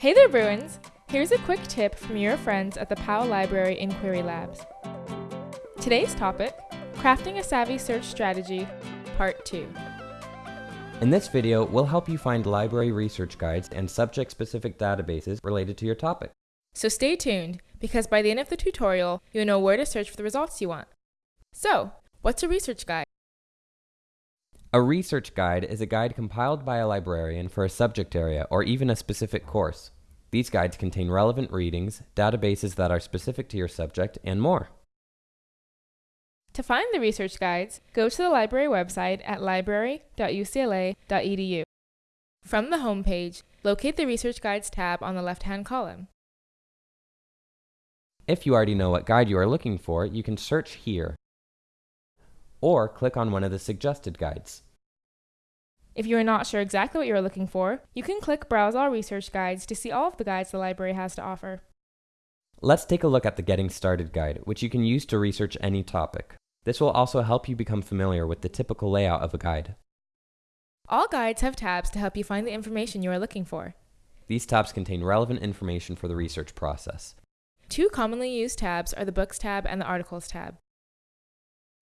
Hey there, Bruins! Here's a quick tip from your friends at the Powell Library Inquiry Labs. Today's topic Crafting a Savvy Search Strategy, Part 2. In this video, we'll help you find library research guides and subject-specific databases related to your topic. So stay tuned, because by the end of the tutorial, you'll know where to search for the results you want. So, what's a research guide? A research guide is a guide compiled by a librarian for a subject area or even a specific course. These guides contain relevant readings, databases that are specific to your subject, and more. To find the research guides, go to the library website at library.ucla.edu. From the home page, locate the Research Guides tab on the left-hand column. If you already know what guide you are looking for, you can search here, or click on one of the suggested guides. If you are not sure exactly what you are looking for, you can click Browse All Research Guides to see all of the guides the library has to offer. Let's take a look at the Getting Started guide, which you can use to research any topic. This will also help you become familiar with the typical layout of a guide. All guides have tabs to help you find the information you are looking for. These tabs contain relevant information for the research process. Two commonly used tabs are the Books tab and the Articles tab.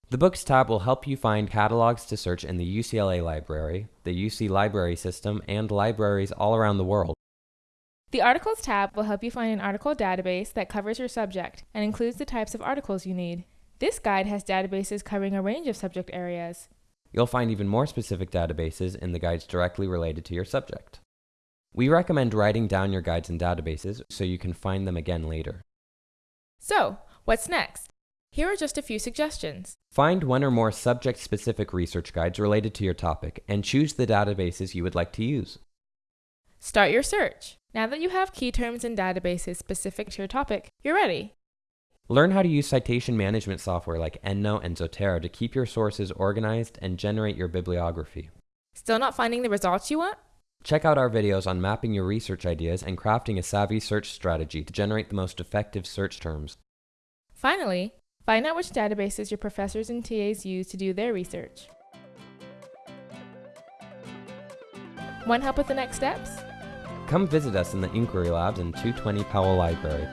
The Books tab will help you find catalogs to search in the UCLA Library, the UC Library System, and libraries all around the world. The Articles tab will help you find an article database that covers your subject and includes the types of articles you need. This guide has databases covering a range of subject areas. You'll find even more specific databases in the guides directly related to your subject. We recommend writing down your guides and databases so you can find them again later. So, what's next? Here are just a few suggestions. Find one or more subject-specific research guides related to your topic and choose the databases you would like to use. Start your search. Now that you have key terms and databases specific to your topic, you're ready. Learn how to use citation management software like EndNote and Zotero to keep your sources organized and generate your bibliography. Still not finding the results you want? Check out our videos on mapping your research ideas and crafting a savvy search strategy to generate the most effective search terms. Finally, find out which databases your professors and TAs use to do their research. Want help with the next steps? Come visit us in the Inquiry Labs in 220 Powell Library.